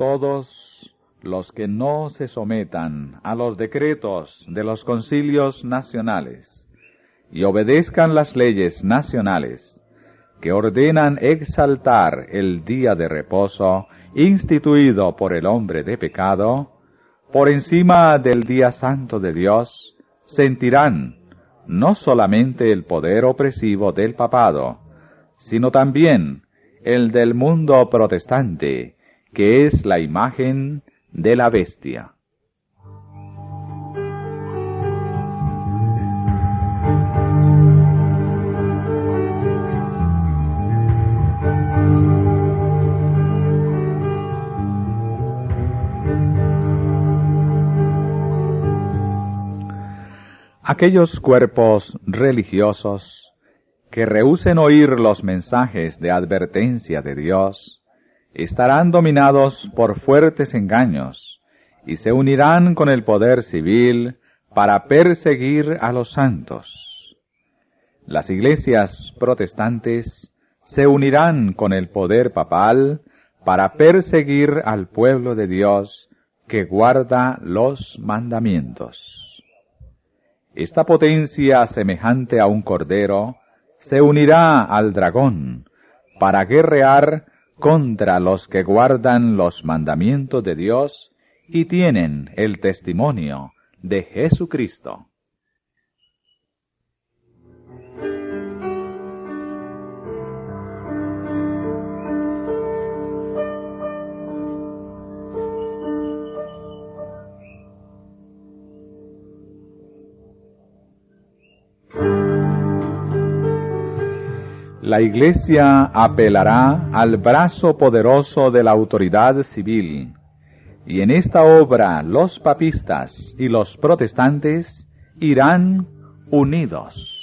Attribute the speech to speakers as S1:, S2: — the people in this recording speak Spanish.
S1: todos los que no se sometan a los decretos de los concilios nacionales y obedezcan las leyes nacionales que ordenan exaltar el día de reposo instituido por el hombre de pecado, por encima del día santo de Dios, sentirán no solamente el poder opresivo del papado, sino también el del mundo protestante, que es la imagen de la bestia. Aquellos cuerpos religiosos que rehúsen oír los mensajes de advertencia de Dios estarán dominados por fuertes engaños y se unirán con el poder civil para perseguir a los santos. Las iglesias protestantes se unirán con el poder papal para perseguir al pueblo de Dios que guarda los mandamientos. Esta potencia semejante a un cordero se unirá al dragón para guerrear contra los que guardan los mandamientos de Dios y tienen el testimonio de Jesucristo. La Iglesia apelará al brazo poderoso de la autoridad civil, y en esta obra los papistas y los protestantes irán unidos.